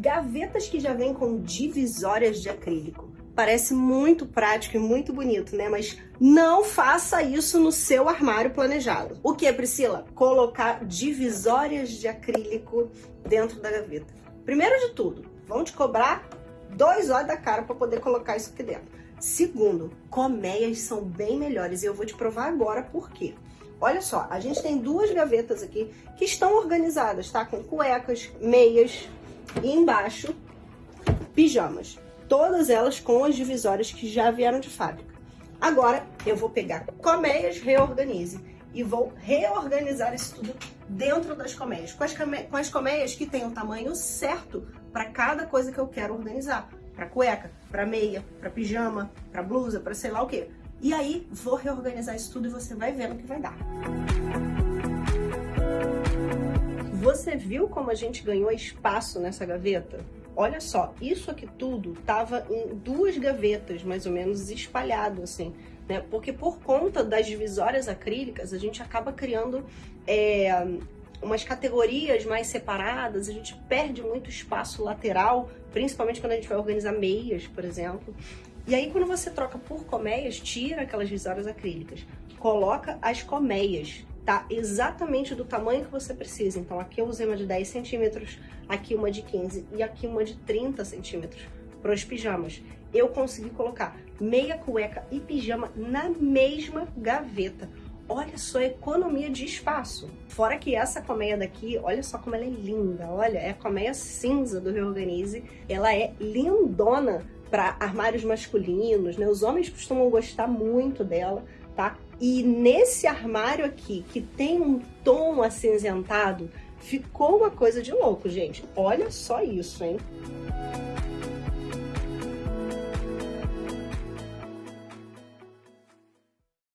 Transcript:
Gavetas que já vêm com divisórias de acrílico. Parece muito prático e muito bonito, né? Mas não faça isso no seu armário planejado. O que, Priscila? Colocar divisórias de acrílico dentro da gaveta. Primeiro de tudo, vão te cobrar dois olhos da cara para poder colocar isso aqui dentro. Segundo, colmeias são bem melhores e eu vou te provar agora por quê. Olha só, a gente tem duas gavetas aqui que estão organizadas, tá? Com cuecas, meias e embaixo pijamas. Todas elas com as divisórias que já vieram de fábrica. Agora eu vou pegar colmeias, reorganize e vou reorganizar isso tudo dentro das colmeias. Com as, com as colmeias que tem o tamanho certo para cada coisa que eu quero organizar. Para cueca, para meia, para pijama, para blusa, para sei lá o que. E aí vou reorganizar isso tudo e você vai ver o que vai dar. Você viu como a gente ganhou espaço nessa gaveta? Olha só, isso aqui tudo tava em duas gavetas, mais ou menos, espalhado assim, né? Porque por conta das divisórias acrílicas, a gente acaba criando é, umas categorias mais separadas, a gente perde muito espaço lateral, principalmente quando a gente vai organizar meias, por exemplo. E aí, quando você troca por colmeias, tira aquelas divisórias acrílicas, coloca as colmeias, tá? Exatamente do tamanho que você precisa. Então, aqui eu usei uma de 10 centímetros, aqui uma de 15 e aqui uma de 30 centímetros para os pijamas. Eu consegui colocar meia cueca e pijama na mesma gaveta. Olha só a economia de espaço. Fora que essa colmeia daqui, olha só como ela é linda. Olha, é a colmeia cinza do Reorganize. Ela é lindona para armários masculinos, né? Os homens costumam gostar muito dela, tá? E nesse armário aqui, que tem um tom acinzentado, ficou uma coisa de louco, gente. Olha só isso, hein?